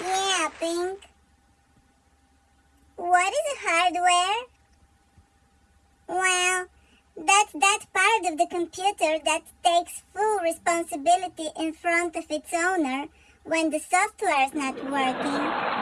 Yeah, pink. What is hardware? Well, that's that part of the computer that takes full responsibility in front of its owner when the software is not working.